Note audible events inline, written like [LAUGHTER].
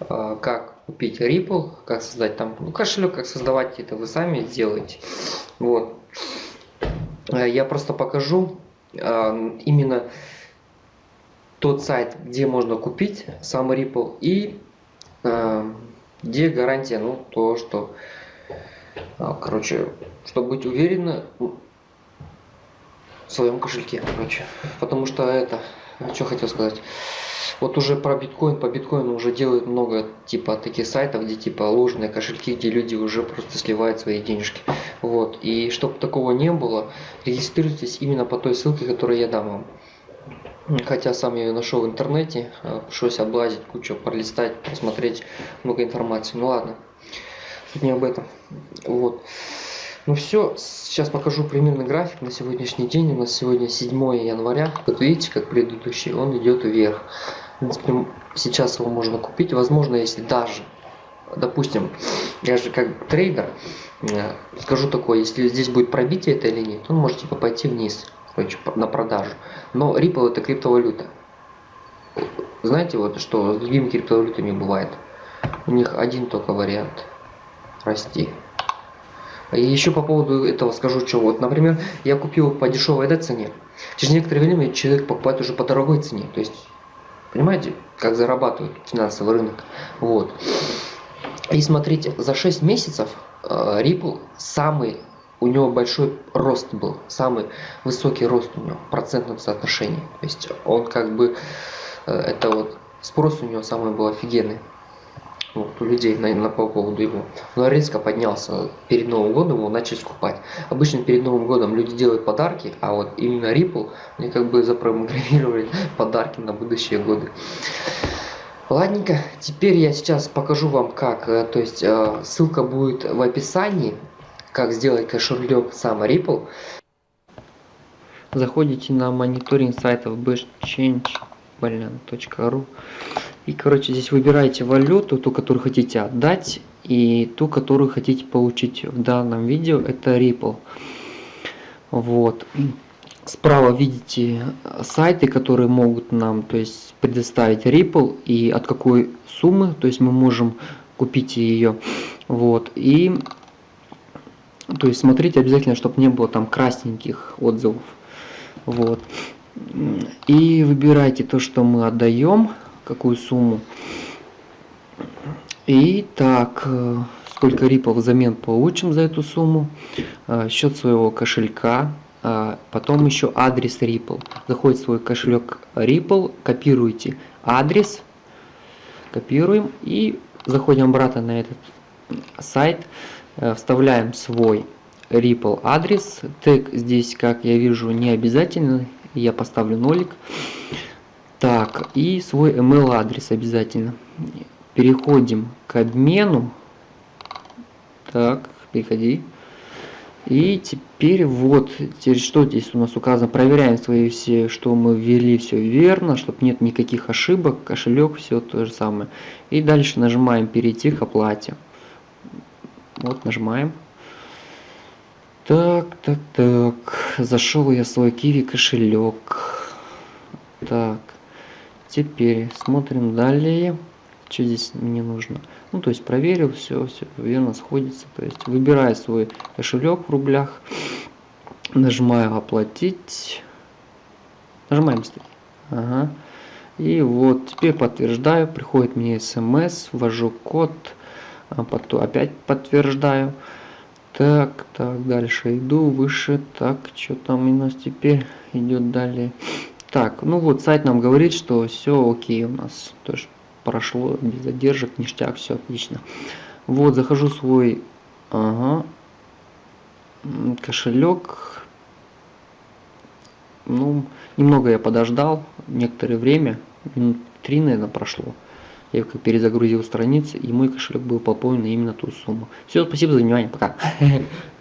а, как купить Ripple, как создать там ну, кошелек, как создавать это вы сами сделаете. Вот. А, я просто покажу а, именно тот сайт, где можно купить сам Ripple и где гарантия, ну, то, что, короче, чтобы быть уверенным в своем кошельке, короче. Потому что это, что хотел сказать. Вот уже про биткоин, по биткоину уже делают много типа таких сайтов, где типа ложные кошельки, где люди уже просто сливают свои денежки. Вот. И чтобы такого не было, регистрируйтесь именно по той ссылке, которую я дам вам. Хотя сам я ее нашел в интернете, а, пришлось облазить, кучу пролистать, посмотреть много информации. Ну ладно, тут не об этом. Вот. Ну все, сейчас покажу примерный график на сегодняшний день. У нас сегодня 7 января. Вот видите, как предыдущий, он идет вверх. В принципе, сейчас его можно купить. Возможно, если даже, допустим, я же как трейдер, э, скажу такое, если здесь будет пробитие этой линии, то он может типа пойти вниз, на продажу. Но Ripple это криптовалюта. Знаете, вот что с другими криптовалютами бывает? У них один только вариант – расти. И еще по поводу этого скажу, что вот, например, я купил по дешевой да, цене. Через некоторое время человек покупает уже по дорогой цене. То есть, понимаете, как зарабатывает финансовый рынок. Вот. И смотрите, за 6 месяцев э, Ripple самый, у него большой рост был, самый высокий рост у него в процентном соотношении. То есть он как бы, э, это вот спрос у него самый был офигенный вот, у людей на, на по поводу его. Но резко поднялся перед Новым годом, его начали скупать. Обычно перед Новым годом люди делают подарки, а вот именно Ripple, они как бы запрограммировали [LAUGHS] подарки на будущие годы. Ладненько, теперь я сейчас покажу вам как, э, то есть э, ссылка будет в описании, как сделать кошелек сам Ripple. Заходите на мониторинг сайтов bestchange.ru и, короче, здесь выбираете валюту, ту, которую хотите отдать, и ту, которую хотите получить в данном видео, это Ripple. Вот. Справа видите сайты, которые могут нам то есть, предоставить Ripple и от какой суммы, то есть мы можем купить ее. Вот. И то есть смотрите обязательно, чтобы не было там красненьких отзывов. Вот. И выбирайте то, что мы отдаем какую сумму. И так, э, сколько рипов взамен получим за эту сумму, э, счет своего кошелька, э, потом еще адрес Ripple. Заходит в свой кошелек Ripple, копируете адрес, копируем и заходим обратно на этот сайт, вставляем свой Ripple адрес. Тег здесь, как я вижу, не обязательно, я поставлю нолик. Так, и свой email адрес обязательно. Переходим к обмену. Так, переходи. И теперь вот, теперь что здесь у нас указано, проверяем свои все, что мы ввели все верно, чтобы нет никаких ошибок, кошелек, все то же самое. И дальше нажимаем перейти к оплате. Вот нажимаем. Так, так, так, зашел я в свой киви кошелек. Так, Теперь смотрим далее. Что здесь мне нужно? Ну, то есть проверил, все, все верно сходится. То есть выбираю свой кошелек в рублях. Нажимаю оплатить. Нажимаем быстрее. Ага. И вот теперь подтверждаю. Приходит мне смс. Ввожу код. А потом опять подтверждаю. Так, так, дальше иду, выше. Так, что там у нас теперь идет далее. Так, ну вот сайт нам говорит, что все окей у нас. То есть прошло без задержек, ништяк, все отлично. Вот, захожу в свой ага, кошелек. Ну, немного я подождал, некоторое время, минут три, наверное, прошло. Я перезагрузил страницы, и мой кошелек был пополнен именно ту сумму. Все, спасибо за внимание, пока. [LAUGHS]